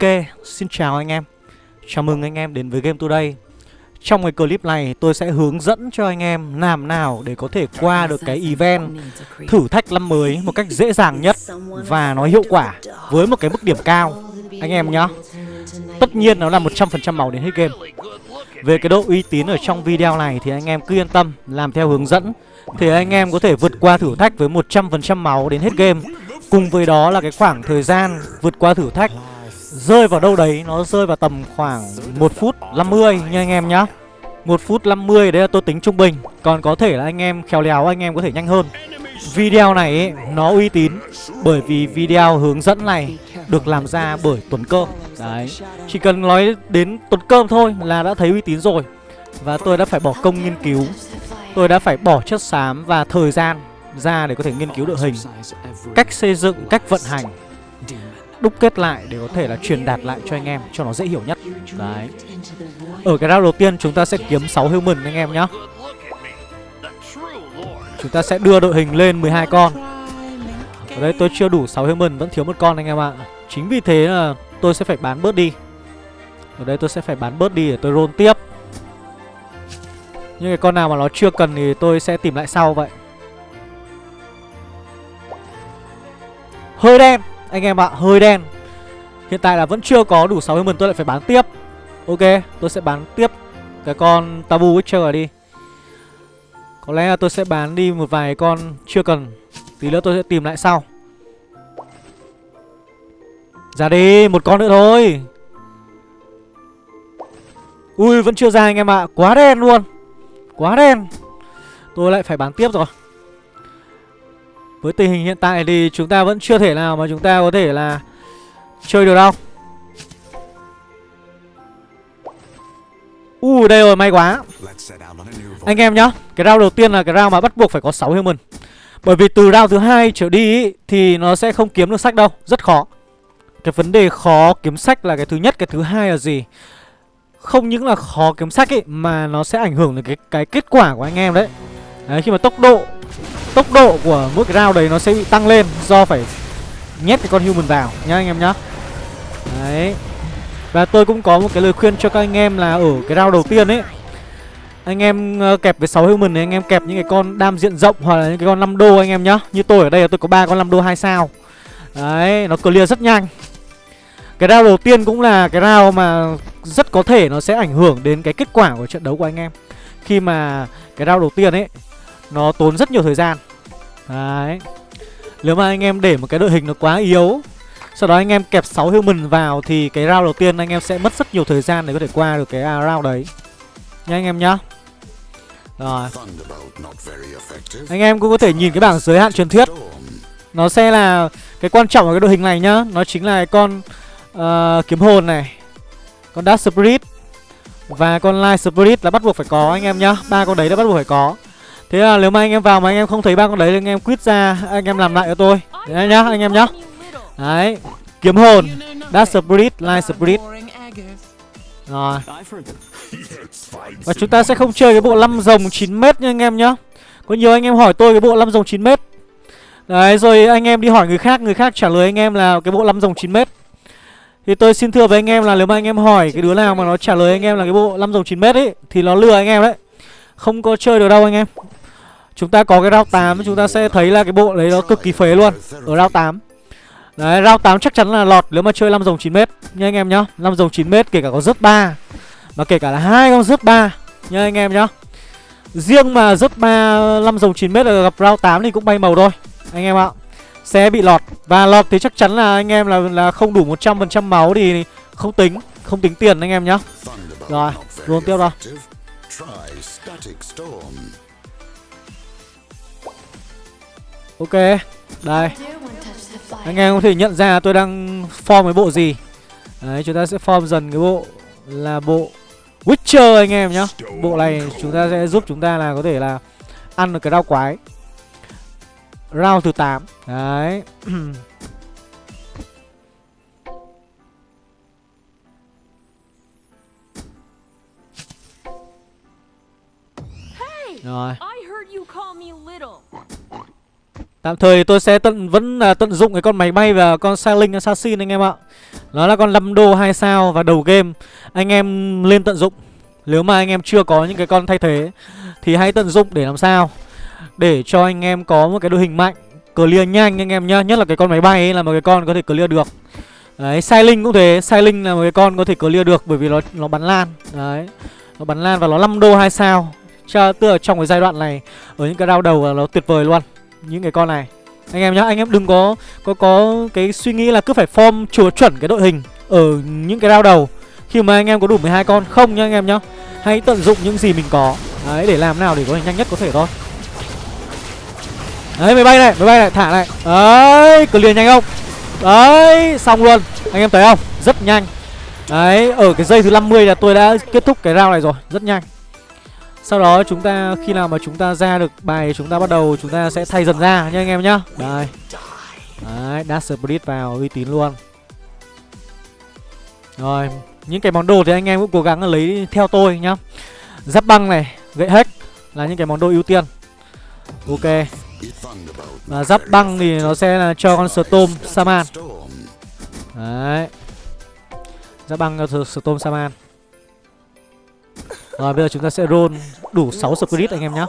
Ok, xin chào anh em. Chào mừng anh em đến với Game Today. Trong cái clip này tôi sẽ hướng dẫn cho anh em làm nào để có thể qua được cái event thử thách năm mới một cách dễ dàng nhất và nó hiệu quả với một cái mức điểm cao. Anh em nhá. Tất nhiên nó là 100% máu đến hết game. Về cái độ uy tín ở trong video này thì anh em cứ yên tâm làm theo hướng dẫn. Thì anh em có thể vượt qua thử thách với 100% máu đến hết game. Cùng với đó là cái khoảng thời gian vượt qua thử thách Rơi vào đâu đấy nó rơi vào tầm khoảng 1 phút 50 nha anh em nhá. 1 phút 50 đấy là tôi tính trung bình. Còn có thể là anh em khéo léo anh em có thể nhanh hơn. Video này ấy, nó uy tín Bởi vì video hướng dẫn này được làm ra bởi Tuấn Cơm. Đấy Chỉ cần nói đến Tuấn Cơm thôi là đã thấy uy tín rồi. Và tôi đã phải bỏ công nghiên cứu. Tôi đã phải bỏ chất xám và thời gian ra để có thể nghiên cứu đội hình Cách xây dựng, cách vận hành. Đúc kết lại để có thể là truyền đạt lại cho anh em, cho nó dễ hiểu nhất. Đấy. Ở cái round đầu tiên, chúng ta sẽ kiếm 6 human anh em nhá. Chúng ta sẽ đưa đội hình lên 12 con. Ở đây tôi chưa đủ 6 human, vẫn thiếu một con anh em ạ. Chính vì thế là tôi sẽ phải bán bớt đi. Ở đây tôi sẽ phải bán bớt đi để tôi roll tiếp. Nhưng cái con nào mà nó chưa cần thì tôi sẽ tìm lại sau vậy. Hơi đen. Anh em ạ, hơi đen. Hiện tại là vẫn chưa có đủ 60 mừng tôi lại phải bán tiếp. Ok, tôi sẽ bán tiếp cái con Tabu Witcher đi. Có lẽ là tôi sẽ bán đi một vài con chưa cần. Tí nữa tôi sẽ tìm lại sau. Ra đi, một con nữa thôi. Ui, vẫn chưa ra anh em ạ. Quá đen luôn. Quá đen. Tôi lại phải bán tiếp rồi. Với tình hình hiện tại thì chúng ta vẫn chưa thể nào mà chúng ta có thể là Chơi được đâu. Ui đây rồi may quá. Anh em nhá Cái round đầu tiên là cái round mà bắt buộc phải có 6 human. Bởi vì từ round thứ hai trở đi ý, Thì nó sẽ không kiếm được sách đâu Rất khó. Cái vấn đề khó kiếm sách là cái thứ nhất Cái thứ hai là gì? Không những là khó kiếm sách ấy Mà nó sẽ ảnh hưởng đến cái, cái kết quả của anh em đấy. Đấy khi mà tốc độ Tốc độ của mỗi cái round đấy nó sẽ bị tăng lên Do phải nhét cái con human vào nhá anh em nhá. Đấy. Và tôi cũng có một cái lời khuyên cho các anh em là ở cái round đầu tiên ấy Anh em ờ, kẹp với 6 human này anh em kẹp những cái con đam diện rộng hoặc là những cái con 5 đô anh em nhá. Như tôi ở đây là tôi có ba con 5 đô 2 sao. Đấy, nó clear rất nhanh. Cái round đầu tiên cũng là cái round mà rất có thể nó sẽ ảnh hưởng đến cái kết quả của trận đấu của anh em. Khi mà cái round đầu tiên ấy nó tốn rất nhiều thời gian Đấy Nếu mà anh em để một cái đội hình nó quá yếu sau đó anh em kẹp 6 human vào thì cái round đầu tiên anh em sẽ mất rất nhiều thời gian để có thể qua được cái à, round đấy. Nha anh em nhá. Rồi. Anh em cũng có thể nhìn cái bảng giới hạn truyền thuyết. Nó sẽ là cái quan trọng ở cái đội hình này nhá, nó chính là con uh, kiếm hồn này. Con Dark Spirit và con Light Spirit là bắt buộc phải có anh em nhá. Ba con đấy đã bắt buộc phải có. Thế là nếu mà anh em vào mà anh em không thấy ba con đấy thì anh em quýt ra, anh em làm lại cho tôi. Đấy nhá, anh em nhá. Đấy Kiếm hồn Dark Spirit Light Spirit Rồi Và chúng ta sẽ không chơi cái bộ 5 rồng 9m nha anh em nhá Có nhiều anh em hỏi tôi cái bộ 5 rồng 9m Đấy rồi anh em đi hỏi người khác Người khác trả lời anh em là cái bộ 5 rồng 9m Thì tôi xin thưa với anh em là nếu mà anh em hỏi cái đứa nào mà nó trả lời anh em là cái bộ 5 rồng 9m ấy Thì nó lừa anh em đấy Không có chơi được đâu anh em Chúng ta có cái round 8 chúng ta sẽ thấy là cái bộ đấy nó cực kỳ phế luôn Ở round 8 Đấy, round 8 chắc chắn là lọt nếu mà chơi 5 dòng 9m nha anh em nhá. 5 dòng 9m kể cả có rớt 3 mà kể cả là hai con rớt 3 nha anh em nhá. Riêng mà rớt 3 5 dòng 9m là gặp round 8 thì cũng bay màu thôi anh em ạ. Sẽ bị lọt và lọt thì chắc chắn là anh em là là không đủ 100% máu thì không tính, không tính tiền anh em nhá. Rồi, luôn tiếp đâu. Ok, đây. Anh em có thể nhận ra tôi đang form cái bộ gì. Đấy chúng ta sẽ form dần cái bộ Là bộ Witcher anh em nhá. Bộ này chúng ta sẽ giúp chúng ta là có thể là Ăn được cái rau quái. Round thứ 8 Đấy. Rồi Tạm thời tôi sẽ tận vẫn là tận dụng cái con máy bay và con sailing assassin anh em ạ. Nó là con 5 đô 2 sao và đầu game. Anh em lên tận dụng. Nếu mà anh em chưa có những cái con thay thế Thì hãy tận dụng để làm sao? Để cho anh em có một cái đội hình mạnh Clear nhanh anh em nhá. Nhất là cái con máy bay ấy là một cái con có thể clear được. Đấy, Sailing cũng thế. Sailing là một cái con có thể clear được Bởi vì nó nó bắn lan. Đấy Nó bắn lan và nó 5 đô 2 sao. Cho, Tức là trong cái giai đoạn này Ở những cái round đầu là nó tuyệt vời luôn. Những cái con này anh em nhá, anh em đừng có có có cái suy nghĩ là cứ phải form chùa chuẩn cái đội hình ở những cái rao đầu khi mà anh em có đủ 12 con không nhá anh em nhá. Hãy tận dụng những gì mình có. Đấy để làm nào để có thể nhanh nhất có thể thôi. Đấy máy bay này, máy bay này, thả này. Đấy, clear nhanh không? Đấy, xong luôn. Anh em thấy không? Rất nhanh. Đấy, ở cái giây thứ 50 là tôi đã kết thúc cái rao này rồi, rất nhanh. Sau đó chúng ta khi nào mà chúng ta ra được bài chúng ta bắt đầu chúng ta sẽ thay dần ra nha anh em nhá. Đây. Đấy, Dash Spirit vào uy tín luôn. Rồi, những cái món đồ thì anh em cũng cố gắng lấy theo tôi nhá. Giáp băng này, gậy hack là những cái món đồ ưu tiên. Ok. Và giáp băng thì nó sẽ là cho con Storm Saman. Đấy. Giáp băng cho Storm Saman. Rồi bây giờ chúng ta sẽ roll đủ 6 spirit anh em nhé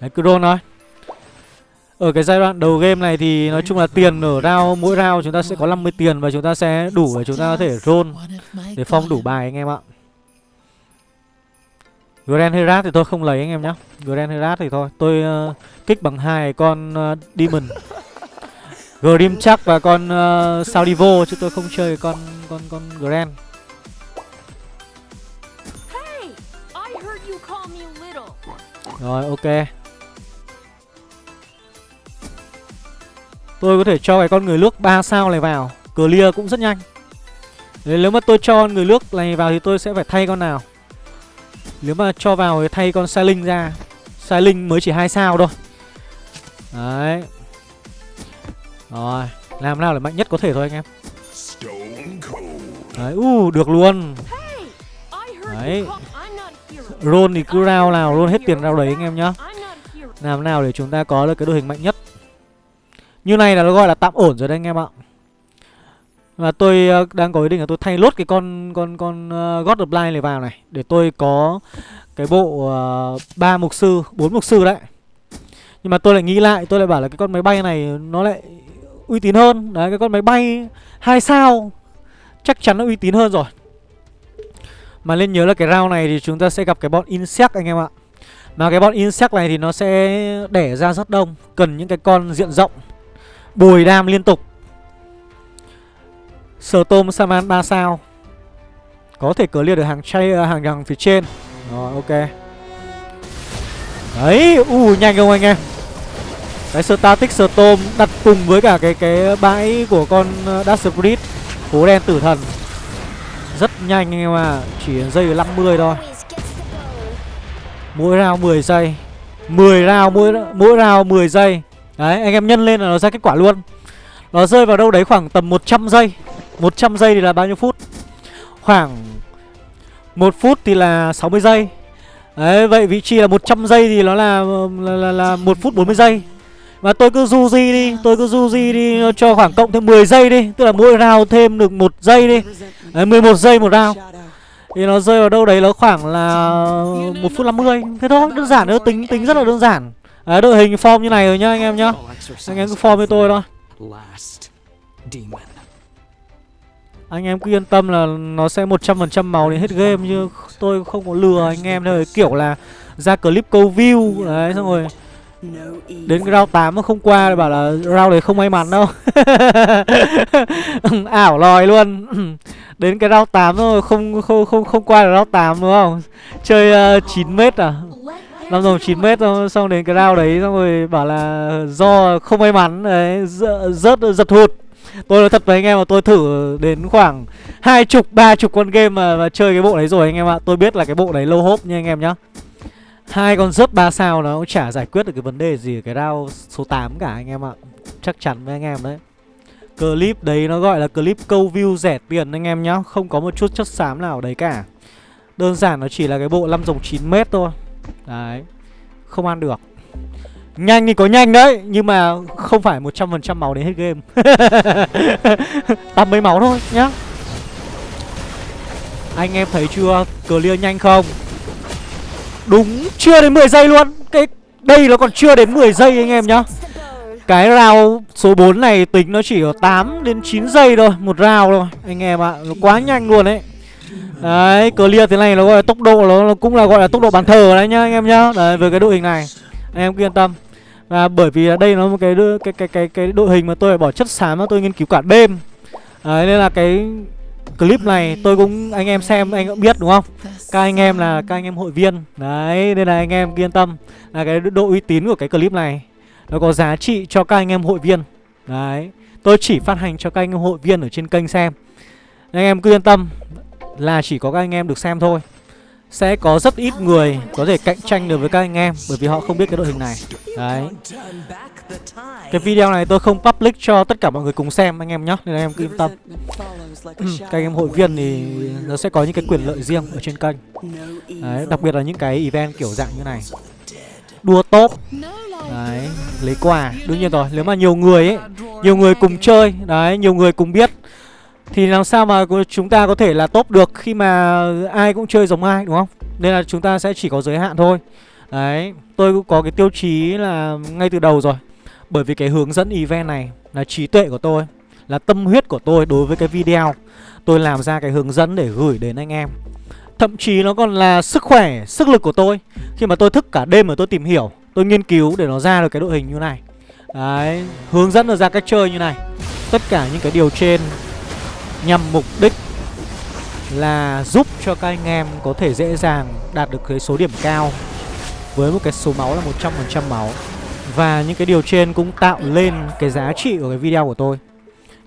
Đấy cứ roll thôi. Ở cái giai đoạn đầu game này thì nói chung là tiền ở round mỗi round chúng ta sẽ có 50 tiền Và chúng ta sẽ đủ để chúng ta có thể roll Để phong đủ bài anh em ạ. Grand Herat thì tôi không lấy anh em nhé Grand Herat thì thôi. Tôi uh, kích bằng hai con uh, Demon. Grim chắc và con ờ, uh, Saudivo Chứ tôi không chơi con con con Grand. Rồi ok. Tôi có thể cho cái con người nước 3 sao này vào. Clear cũng rất nhanh. Đấy, Nếu mà tôi cho người nước này vào thì tôi sẽ phải thay con nào? Nếu mà cho vào thì thay con Sailing ra. Sailing mới chỉ hai sao thôi. Đấy. Rồi Làm nào để mạnh nhất có thể thôi anh em. Đấy, uh, được luôn. Đấy Roll thì cứ rao nào roll hết tiền rao đấy anh em nhá. Làm nào để chúng ta có được cái đội hình mạnh nhất. Như này là nó gọi là tạm ổn rồi đấy anh em ạ. Và tôi ờ, đang có ý định là tôi thay lốt cái con con con uh, God of Blind này vào này Để tôi có cái bộ uh, mục sư, bốn mục sư đấy. Nhưng mà tôi lại nghĩ lại, tôi lại bảo là cái con máy bay này nó lại uy tín hơn. Đấy, cái con máy bay hai sao Chắc chắn nó uy tín hơn rồi mà nên nhớ là cái round này thì chúng ta sẽ gặp cái bọn insect anh em ạ. Mà cái bọn insect này thì nó sẽ đẻ ra rất đông Cần những cái con diện rộng Bồi đam liên tục. Sờ tôm Saman 3 sao. Có thể clear được hàng chay à, hàng đằng phía trên. Rồi ok. Đấy, u nhanh không anh em? Cái static tôm đặt cùng với cả cái cái bãi của con à, dark Dash Spirit Hố đen tử thần rất nhanh anh em à Chỉ giây 50 thôi. Mỗi round 10 giây. 10 round mỗi mỗi round 10 giây. Đấy anh em nhân lên là nó ra kết quả luôn. Nó rơi vào đâu đấy khoảng tầm 100 giây. 100 giây thì là bao nhiêu phút? Khoảng 1 phút thì là 60 giây. Đấy vậy vị trí là 100 giây thì nó là là, là, là 1 phút 40 giây và tôi cứ du di đi Tôi cứ du di đi cho khoảng cộng thêm 10 giây đi. Tức là mỗi round thêm được một giây đi. Đấy 11 giây một round. Thì nó rơi vào đâu đấy nó khoảng là một phút 50 Thế thôi đơn giản nó tính tính rất là đơn giản. À, đội hình form như này rồi nhá anh em nhá. Anh em cứ form với tôi thôi. Anh em cứ yên tâm là nó sẽ 100% màu đến hết game chứ tôi không có lừa anh em đâu kiểu là ra clip câu view. Đấy xong rồi Đến cái round 8 mà không qua bảo là round đấy không may mắn đâu. Ảo lòi luôn. Đến cái round 8 rồi không không không không qua được round 8 đúng không? Chơi ờ, uh, 9m à? Năm rồng 9m xong, xong đến cái round đấy xong rồi bảo là do không may mắn đấy rớt giật hụt. Tôi nói thật với anh em là tôi thử đến khoảng hai chục ba chục con game mà, mà chơi cái bộ đấy rồi anh em ạ. Tôi biết là cái bộ đấy lâu hốp nha anh em nhá. Hai con rớt 3 sao nó cũng chả giải quyết được cái vấn đề gì, cái round số 8 cả anh em ạ. Chắc chắn với anh em đấy. Clip đấy nó gọi là clip câu view rẻ tiền anh em nhá, Không có một chút chất xám nào ở đấy cả. Đơn giản nó chỉ là cái bộ 5 dòng 9m thôi. Đấy, Không ăn được. Nhanh thì có nhanh đấy, Nhưng mà không phải 100% máu đến hết game. Tầm mấy máu thôi nhá. Anh em thấy chưa? Clear nhanh không? Đúng chưa đến 10 giây luôn. Cái đây nó còn chưa đến 10 giây anh em nhá. Cái round số 4 này tính nó chỉ có 8 đến 9 giây thôi Một round thôi anh em ạ. Nó quá nhanh luôn đấy Đấy clear thế này nó gọi là tốc độ nó, nó cũng là gọi là tốc độ bàn thờ đấy nhá anh em nhá. Đấy với cái đội hình này Anh em cứ yên tâm. Và bởi vì đây nó một cái cái cái cái cái đội hình mà tôi phải bỏ chất xám mà tôi nghiên cứu cả đêm. Đấy nên là cái clip này tôi cũng, anh em xem, anh cũng biết, đúng không? Các anh em là các anh em hội viên. Đấy, nên là anh em yên tâm là cái độ uy tín của cái clip này, nó có giá trị cho các anh em hội viên. Đấy. Tôi chỉ phát hành cho các anh em hội viên ở trên kênh xem. Anh em cứ yên tâm, là chỉ có các anh em được xem thôi sẽ có rất ít người có thể cạnh tranh được với các anh em, bởi vì họ không biết cái đội hình này. Đấy. Cái video này tôi không public cho tất cả mọi người cùng xem, anh em nhé nên anh em cứ yên tâm. Ừ, các anh em hội viên thì nó sẽ có những cái quyền lợi riêng ở trên kênh. Đấy, đặc biệt là những cái event kiểu dạng như này. Đua top. Đấy, lấy quà. Đương nhiên rồi, nếu mà nhiều người ấy, nhiều người cùng chơi, đấy, nhiều người cùng biết thì làm sao mà chúng ta có thể là top được khi mà ai cũng chơi giống ai đúng không? Nên là chúng ta sẽ chỉ có giới hạn thôi. Đấy, tôi cũng có cái tiêu chí là ngay từ đầu rồi. Bởi vì cái hướng dẫn event này là trí tuệ của tôi Là tâm huyết của tôi đối với cái video. Tôi làm ra cái hướng dẫn để gửi đến anh em. Thậm chí nó còn là sức khỏe, sức lực của tôi. Khi mà tôi thức cả đêm mà tôi tìm hiểu Tôi nghiên cứu để nó ra được cái đội hình như này. Đấy, hướng dẫn được ra cách chơi như này. Tất cả những cái điều trên nhằm mục đích là giúp cho các anh em có thể dễ dàng đạt được cái số điểm cao với một cái số máu là 100% máu. Và những cái điều trên cũng tạo lên cái giá trị của cái video của tôi.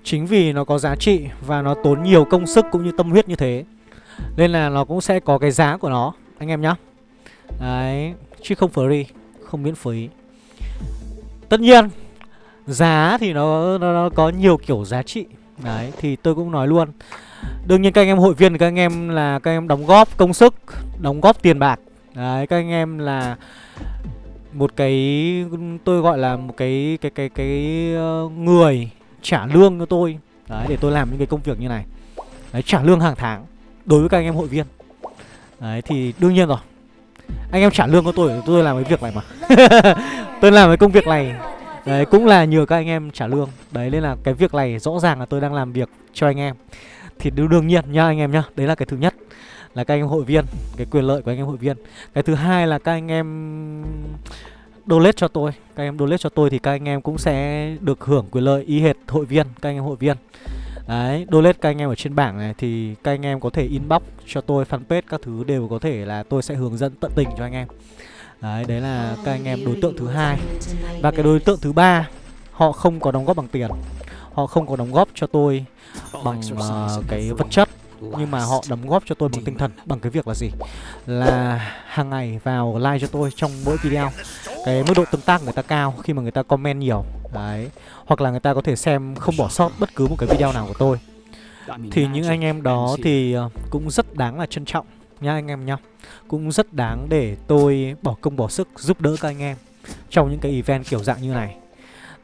Chính vì nó có giá trị và nó tốn nhiều công sức cũng như tâm huyết như thế. Nên là nó cũng sẽ có cái giá của nó anh em nhá. Đấy, chứ không free, không miễn phí. Tất nhiên giá thì nó, nó, nó có nhiều kiểu giá trị Đấy, thì tôi cũng nói luôn. Đương nhiên các anh em hội viên, các anh em là các anh em đóng góp công sức, Đóng góp tiền bạc. Đấy, các anh em là một cái, tôi gọi là một cái cái cái cái ờ, người trả lương cho tôi. Đấy, để tôi làm những cái công việc như này. Đấy, trả lương hàng tháng đối với các anh em hội viên. Đấy, thì đương nhiên rồi. Anh em trả lương cho tôi tôi làm cái việc này mà. Tôi làm cái công việc này. Đấy cũng là nhờ các anh em trả lương Đấy nên là cái việc này rõ ràng là tôi đang làm việc cho anh em Thì đương nhiên nha anh em nhá Đấy là cái thứ nhất Là các anh em hội viên Cái quyền lợi của anh em hội viên Cái thứ hai là các anh em donate cho tôi Các anh em donate cho tôi thì các anh em cũng sẽ được hưởng quyền lợi y hệt hội viên Các anh em hội viên Đấy, donate các anh em ở trên bảng này thì các anh em có thể inbox cho tôi fanpage các thứ đều có thể là tôi sẽ hướng dẫn tận tình cho anh em. Đấy, đấy là các anh em đối tượng thứ hai. Và cái đối tượng thứ ba Họ không có đóng góp bằng tiền. Họ không có đóng góp cho tôi bằng uh, cái vật chất nhưng mà họ đóng góp cho tôi bằng tinh thần bằng cái việc là gì? Là hàng ngày vào like cho tôi trong mỗi video. Cái mức độ tương tác người ta cao khi mà người ta comment nhiều. Đấy hoặc là người ta có thể xem không bỏ sót bất cứ một cái video nào của tôi. Thì những anh em đó thì ờ, cũng rất đáng là trân trọng nha anh em nhá Cũng rất đáng để tôi bỏ công bỏ sức giúp đỡ các anh em Trong những cái event kiểu dạng như này.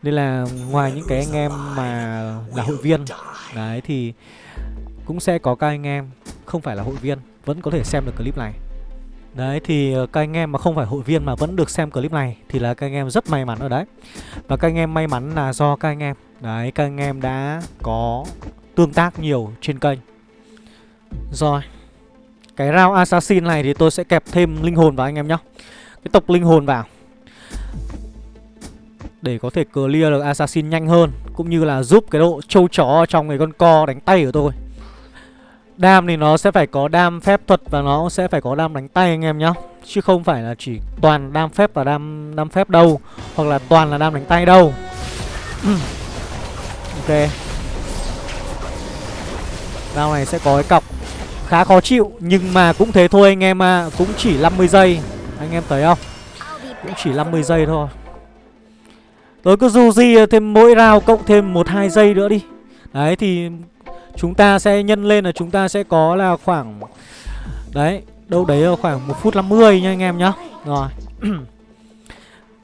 Nên là ngoài những cái anh em mà là hội viên, Đấy thì cũng sẽ có các anh em không phải là hội viên Vẫn có thể xem được clip này. Đấy thì ờ, các anh em mà không phải hội viên mà vẫn được xem clip này Thì là các anh em rất may mắn ở đấy. Và các anh em may mắn là do các anh em. Đấy, các anh em đã có tương tác nhiều trên kênh. Rồi cái round assassin này thì tôi sẽ kẹp thêm linh hồn vào anh em nhá. Cái tộc linh hồn vào. Để có thể clear được assassin nhanh hơn, Cũng như là giúp cái độ trâu chó trong cái con co đánh tay của tôi. Đam thì nó sẽ phải có đam phép thuật và nó sẽ phải có đam đánh tay anh em nhá. Chứ không phải là chỉ toàn đam phép và đam đam phép đâu, Hoặc là toàn là đam đánh tay đâu. Ok. Round này sẽ có cái cọc khá khó chịu, Nhưng mà cũng thế thôi, anh em à Cũng chỉ 50 giây. Anh em thấy không? Cũng chỉ 50 giây thôi. Tôi cứ du di thêm mỗi round cộng thêm 1-2 giây nữa đi. Đấy, thì Chúng ta sẽ nhân lên là chúng ta sẽ có là khoảng, Đấy, Đâu đấy là khoảng 1 phút 50 nha anh em nhá. Rồi.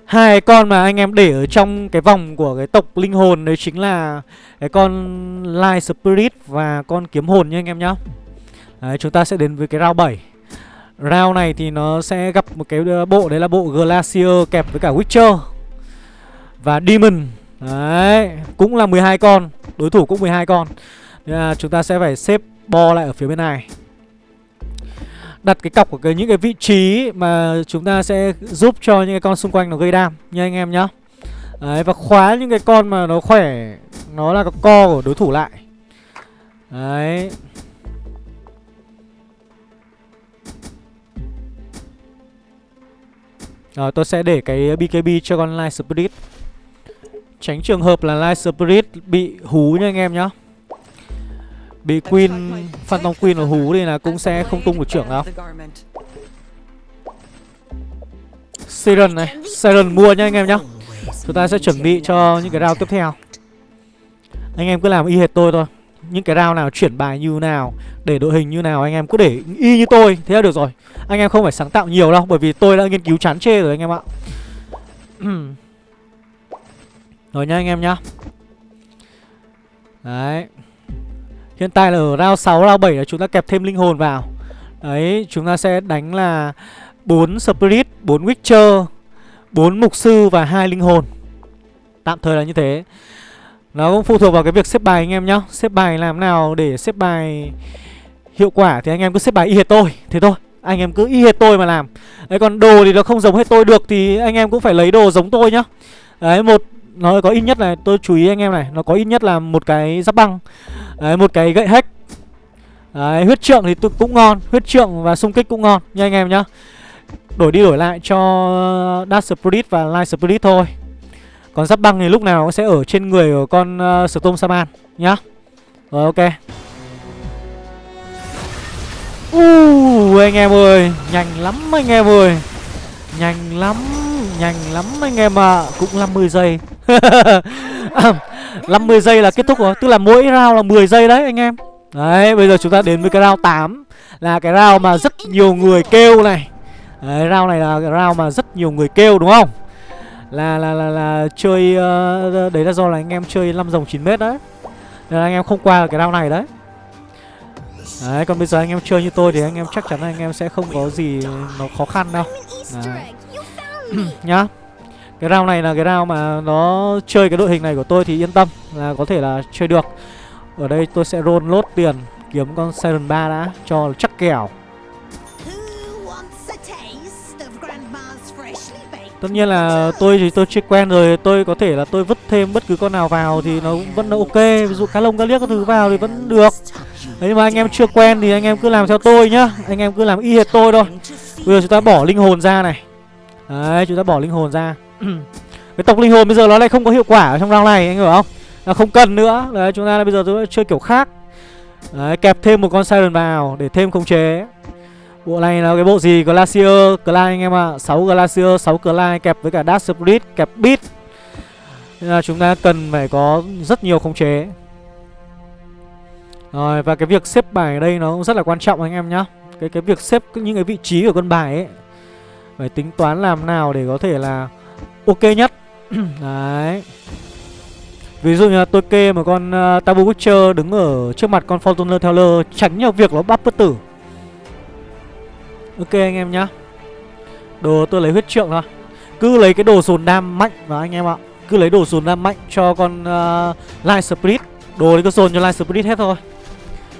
Hai con mà anh em để ở trong cái vòng của cái tộc linh hồn đấy chính là cái con Light Spirit và con kiếm hồn nha anh em nhá. Đấy, chúng ta sẽ đến với cái round 7. Round này thì nó sẽ gặp một cái ờ, bộ đấy là bộ Glacier kẹp với cả Witcher và Demon. Đấy, cũng là 12 con, đối thủ cũng 12 con. Nên là chúng ta sẽ phải xếp bo lại ở phía bên này đặt cái cọc của cái những cái vị trí mà chúng ta sẽ giúp cho những cái con xung quanh nó gây đam nha anh em nhá. Đấy và khóa những cái con mà nó khỏe nó là cái co của đối thủ lại. Đấy. Rồi tôi sẽ để cái BKB cho con Light Spirit. Tránh trường hợp là Light Spirit bị hú nha anh em nhá. Bị Queen, Phantom Queen ở hú thì là cũng sẽ không tung được trưởng đâu Siren này, Siren mua nha anh em nhá. Chúng ta sẽ chuẩn bị cho những cái round tiếp theo. Anh em cứ làm y hệt tôi thôi những cái round nào chuyển bài như nào Để đội hình như nào anh em cứ để y như tôi Thế là được rồi. Anh em không phải sáng tạo nhiều đâu Bởi vì tôi đã nghiên cứu chán chê rồi anh em ạ. Rồi nha anh em nhá. Đấy. Hiện tại là ở round 6, round 7 là chúng ta kẹp thêm linh hồn vào. Đấy, chúng ta sẽ đánh là 4 Spirit, 4 Witcher 4 Mục Sư và hai linh hồn. Tạm thời là như thế. Nó cũng phụ thuộc vào cái việc xếp bài anh em nhá. Xếp bài làm nào để xếp bài hiệu quả Thì anh em cứ xếp bài y hệt tôi. Thế thôi, anh em cứ y hệt tôi mà làm. Đấy còn đồ thì nó không giống hết tôi được Thì anh em cũng phải lấy đồ giống tôi nhá. Đấy, một nó có ít nhất này tôi chú ý anh em này nó có ít nhất là một cái giáp băng. Đấy, một cái gậy hack. Đấy, huyết trượng thì tôi cũng ngon huyết trượng và xung kích cũng ngon nha anh em nhá. Đổi đi đổi lại cho Dark Spirit và Light Spirit thôi còn giáp băng thì lúc nào cũng sẽ ở trên người của con uh, Storm Saman nhá. Rồi ok. Uh, anh em ơi nhanh lắm anh em ơi. Nhanh lắm nhanh lắm anh em ạ. À. Cũng 50 giây. 50 giây là kết thúc rồi. Tức là mỗi round là 10 giây đấy anh em. Đấy bây giờ chúng ta đến với cái round 8 Là cái round mà rất nhiều người kêu này. Đấy round này là cái round mà rất nhiều người kêu đúng không? Là là là, là chơi uh, Đấy là do là anh em chơi 5 dòng 9 mét đấy. Nên là anh em không qua cái round này đấy. Đấy còn bây giờ anh em chơi như tôi thì anh em chắc chắn là anh em sẽ không có gì nó khó khăn đâu. Đấy. nhá. Cái round này là cái round mà nó chơi cái đội hình này của tôi thì yên tâm là có thể là chơi được. Ở đây tôi sẽ roll lốt tiền kiếm con Siren 3 đã cho chắc kèo. Tất nhiên là tôi thì tôi chưa quen rồi, Tôi có thể là tôi vứt thêm bất cứ con nào vào Thì nó cũng vẫn ok. Ví dụ cá lông, cá liếc các thứ vào thì vẫn được. Đấy, mà anh em chưa quen thì anh em cứ làm theo tôi nhá. Anh em cứ làm y hệt tôi thôi. Bây giờ chúng ta bỏ linh hồn ra này. Đấy, chúng ta bỏ linh hồn ra. Cái tộc linh hồn bây giờ nó lại không có hiệu quả ở trong round này, anh hiểu không? Nó không cần nữa. Đấy, chúng ta bây giờ chúng ta chơi kiểu khác. Đấy, kẹp thêm một con Siren vào để thêm khống chế. Bộ này là cái bộ gì? Glacier Clyde anh em ạ. À. 6 Glacier 6 Clyde kẹp với cả Dark Spirit kẹp Beat. Nên là chúng ta cần phải có rất nhiều khống chế. Rồi và cái việc xếp bài ở đây nó cũng rất là quan trọng anh em nhá. Cái cái việc xếp những cái vị trí của con bài ấy phải tính toán làm nào để có thể là ok nhất. Đấy. Ví dụ như là tôi kê một con uh, Tabu Witcher đứng ở trước mặt con Fortuner Teller Tránh nhau việc nó bắp bất tử. Ok anh em nhá. Đồ tôi lấy huyết trượng thôi. Cứ lấy cái đồ sồn đam mạnh vào anh em ạ. Cứ lấy đồ sồn đam mạnh cho con uh, Light Spirit. Đồ lấy cái sồn cho Light Spirit hết thôi.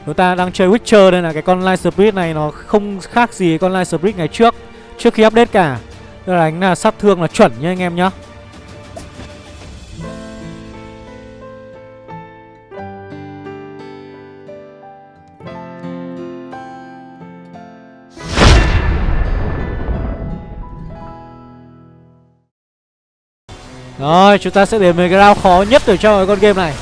Chúng ta đang chơi Witcher đây là cái con Light Spirit này nó không khác gì con Light Spirit ngày trước. Trước khi update cả Tức là đánh là sát thương là chuẩn nha anh em nhá. Rồi, chúng ta sẽ đến với cái round khó nhất ở trong cái con game này.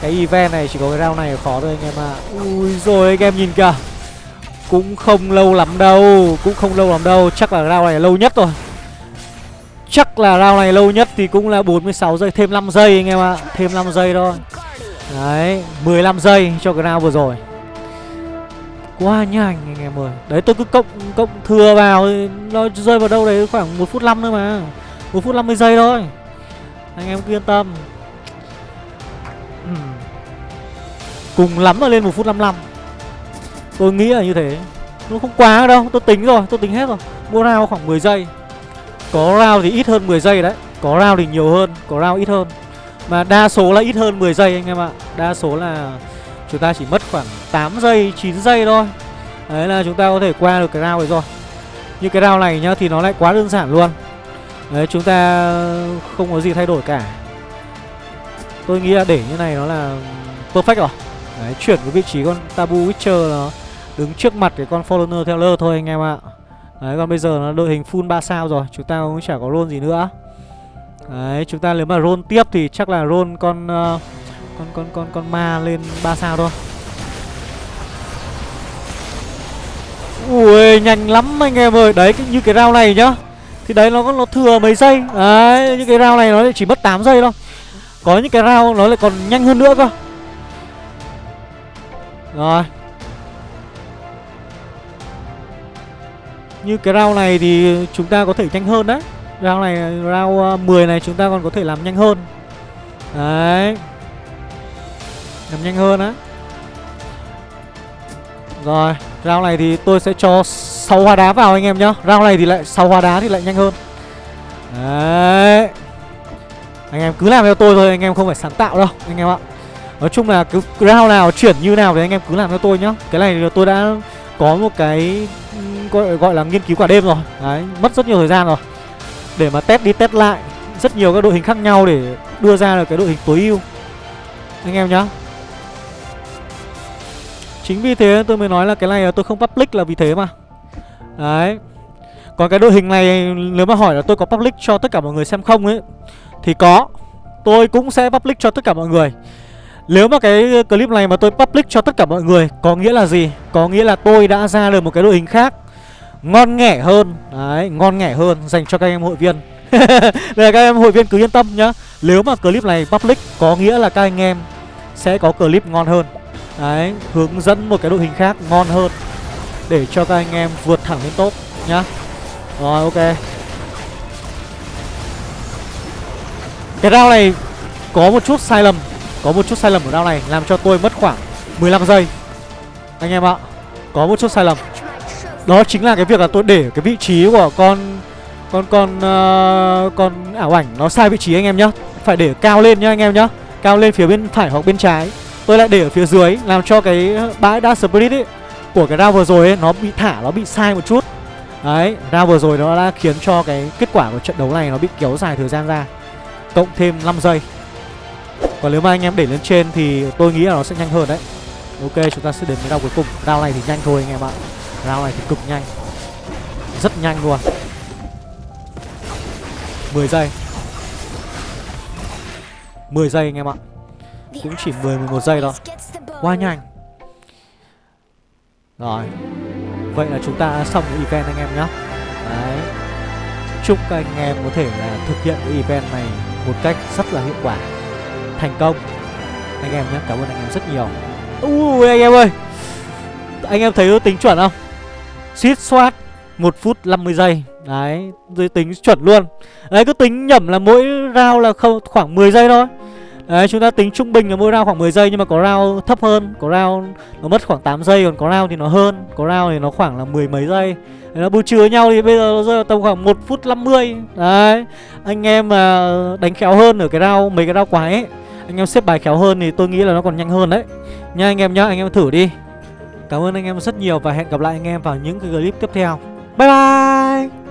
Cái event này chỉ có cái round này khó thôi anh em ạ. À. Ui rồi anh em nhìn kìa. Cũng không lâu lắm đâu, Cũng không lâu lắm đâu. Chắc là round này lâu nhất rồi. Chắc là round này lâu nhất thì cũng là 46 giây, Thêm 5 giây anh em ạ. À. Thêm 5 giây thôi. Đấy 15 giây cho cái round vừa rồi. Quá nhanh anh em ơi. Đấy, tôi cứ cộng cộng thừa vào, Nó rơi vào đâu đấy khoảng 1 phút 5 nữa mà. 1 phút 50 giây thôi. Anh em cứ yên tâm. Ừ. Cùng lắm là lên một phút 55 Tôi nghĩ là như thế. Nó không quá đâu, Tôi tính rồi, Tôi tính hết rồi. Mua rao khoảng 10 giây. Có rao thì ít hơn 10 giây đấy. Có rao thì nhiều hơn, Có rao ít hơn. Mà đa số là ít hơn 10 giây anh em ạ. Đa số là Chúng ta chỉ mất khoảng 8 giây 9 giây thôi. Đấy là chúng ta có thể qua được cái round này rồi. Như cái round này nhá, Thì nó lại quá đơn giản luôn. Đấy chúng ta không có gì thay đổi cả. Tôi nghĩ là để như này nó là perfect rồi. Đấy chuyển cái vị trí con Tabu Witcher nó đứng trước mặt cái con Forerunner theo lơ thôi anh em ạ. Đấy còn bây giờ nó đội hình full 3 sao rồi Chúng ta cũng chả có roll gì nữa. Đấy chúng ta nếu mà roll tiếp thì chắc là roll con uh, con con con con ma lên 3 sao thôi. Ui nhanh lắm anh em ơi. Đấy như cái round này nhá. Thì đấy nó nó thừa mấy giây. Đấy những cái round này nó chỉ mất 8 giây thôi. Có những cái round nó lại còn nhanh hơn nữa cơ. Rồi. Như cái round này thì chúng ta có thể nhanh hơn đấy. Round này, round à, 10 này chúng ta còn có thể làm nhanh hơn. Đấy. Làm nhanh hơn á. Rồi Round này thì tôi sẽ cho 6 hoa đá vào anh em nhá. Round này thì lại 6 hoa đá thì lại nhanh hơn. Đấy. Anh em cứ làm theo tôi thôi Anh em không phải sáng tạo đâu Anh em ạ. Nói chung là cứ round nào chuyển như nào thì anh em cứ làm theo tôi nhá. Cái này tôi đã có một cái gọi, gọi là nghiên cứu cả đêm rồi. Đấy mất rất nhiều thời gian rồi. Để mà test đi test lại Rất nhiều các đội hình khác nhau để đưa ra được cái đội hình tối ưu. Anh em nhá. Chính vì thế tôi mới nói là cái này tôi không public là vì thế mà. Đấy. Còn cái đội hình này nếu mà hỏi là tôi có public cho tất cả mọi người xem không ấy Thì có. Tôi cũng sẽ public cho tất cả mọi người. Nếu mà cái clip này mà tôi public cho tất cả mọi người Có nghĩa là gì? Có nghĩa là tôi đã ra được một cái đội hình khác Ngon nghẻ hơn. Đấy, ngon nghẻ hơn dành cho các em hội viên. Để các em hội viên cứ yên tâm nhá. Nếu mà clip này public có nghĩa là các anh em sẽ có clip ngon hơn. Đấy, hướng dẫn một cái đội hình khác ngon hơn. Để cho các anh em vượt thẳng lên top nhá. Rồi, ok. Cái round này có một chút sai lầm Có một chút sai lầm ở round này Làm cho tôi mất khoảng 15 giây. Anh em ạ Có một chút sai lầm. Đó chính là cái việc là tôi để cái vị trí của con Con con uh, con ảo ảnh nó sai vị trí anh em nhá. Phải để cao lên nhá anh em nhá. Cao lên phía bên phải hoặc bên trái. Tôi lại để ở phía dưới Làm cho cái bãi đa Spirit ấy của cái round vừa rồi ấy, Nó bị thả, Nó bị sai một chút. Đấy, Round vừa rồi nó đã khiến cho cái kết quả của trận đấu này Nó bị kéo dài thời gian ra, Cộng thêm 5 giây. Còn nếu mà anh em để lên trên Thì tôi nghĩ là nó sẽ nhanh hơn đấy. Ok, chúng ta sẽ đến với round cuối cùng. Round này thì nhanh thôi anh em ạ. Round này thì cực nhanh. Rất nhanh luôn. 10 giây. 10 giây anh em ạ. Cũng chỉ 10 11 giây thôi. Quá nhanh. Rồi. Vậy là chúng ta xong cái event anh em nhé Đấy. Chúc các anh em có thể là thực hiện cái event này Một cách rất là hiệu quả Thành công. Anh em nhé, cảm ơn anh em rất nhiều. Ui anh em ơi. Anh em thấy tính chuẩn không? Suýt soát 1 phút 50 giây. Đấy, rồi tính chuẩn luôn. Đấy, cứ tính nhẩm là mỗi round là không khoảng 10 giây thôi. Đấy chúng ta tính trung bình là mỗi round khoảng 10 giây Nhưng mà có round thấp hơn Có round nó mất khoảng 8 giây Còn có round thì nó hơn Có round thì nó khoảng là mười mấy giây. Đấy, Nó bù trừ nhau thì bây giờ nó rơi vào tầm khoảng 1 phút 50 Đấy Anh em mà đánh khéo hơn ở cái round Mấy cái round quái ấy Anh em xếp bài khéo hơn thì tôi nghĩ là nó còn nhanh hơn đấy. Nha anh em nhá Anh em thử đi. Cảm ơn anh em rất nhiều Và hẹn gặp lại anh em vào những cái clip tiếp theo. Bye bye!